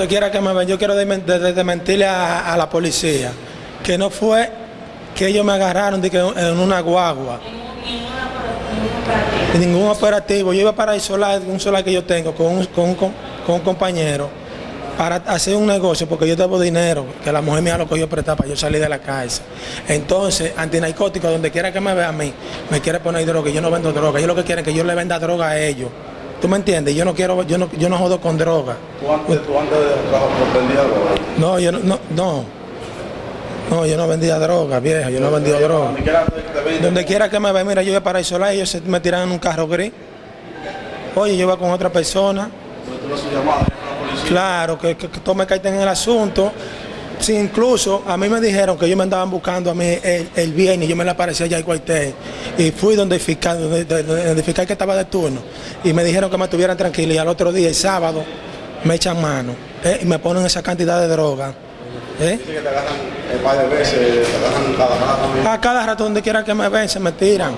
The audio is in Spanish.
Donde quiera que me ven, yo quiero desmentirle a, a, la policía que no fue que ellos me agarraron de que en una guagua. Ningún operativo. Yo iba para isolar un solar que yo tengo con un, con, con, con un compañero para hacer un negocio, porque yo debo dinero, que la mujer mía lo cogió prestar para yo salir de la cárcel. Entonces, antinarcótico, donde quiera que me vea a mí, me quiere poner droga, yo no vendo droga, ellos lo que quieren es que yo le venda droga a ellos. ¿Tú me entiendes? Yo no quiero, yo no, yo no jodo con droga. ¿Tú antes, tú antes vendías droga? No, yo no, no, no. No, yo no vendía droga, viejo, yo no vendía droga. Donde quiera que me vea, mira, yo iba para isolar, ellos se me tiran en un carro gris. Oye, yo iba con otra persona. Claro, que, que, que tome en el asunto. Sí, incluso a mí me dijeron que ellos me andaban buscando a mí el, el viernes, yo me le aparecí allá en Cuartel y fui donde el fiscal, donde, donde el fiscal que estaba de turno y me dijeron que me estuvieran tranquilo y al otro día, el sábado, me echan mano eh, y me ponen esa cantidad de droga. ¿Eh? Dice que te agarran un par de veces, te agarran cada rato. A cada rato donde quiera que me ven se me tiran.